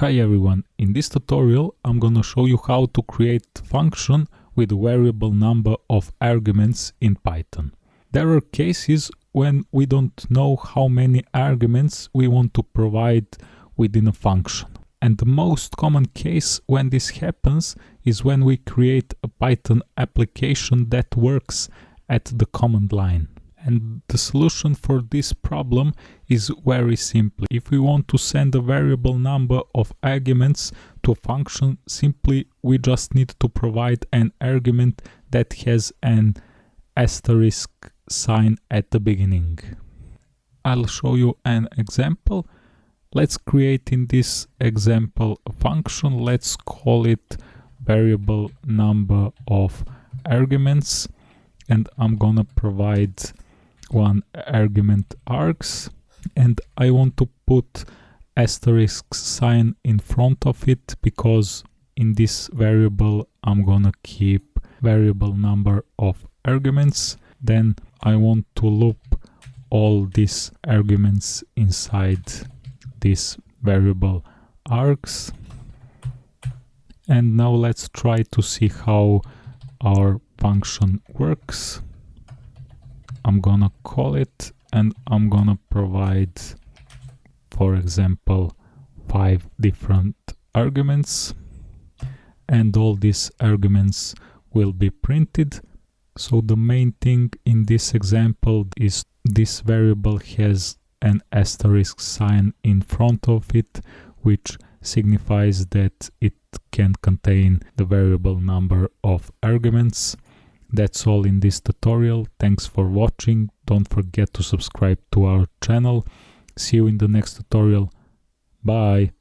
Hi everyone, in this tutorial I'm gonna show you how to create function with a variable number of arguments in Python. There are cases when we don't know how many arguments we want to provide within a function. And the most common case when this happens is when we create a Python application that works at the command line. And the solution for this problem is very simple. If we want to send a variable number of arguments to a function, simply we just need to provide an argument that has an asterisk sign at the beginning. I'll show you an example. Let's create in this example a function. Let's call it variable number of arguments and I'm gonna provide one argument args and I want to put asterisk sign in front of it because in this variable I'm gonna keep variable number of arguments. Then I want to loop all these arguments inside this variable args and now let's try to see how our function works I'm gonna call it and I'm gonna provide for example five different arguments. And all these arguments will be printed. So the main thing in this example is this variable has an asterisk sign in front of it which signifies that it can contain the variable number of arguments that's all in this tutorial. Thanks for watching. Don't forget to subscribe to our channel. See you in the next tutorial. Bye.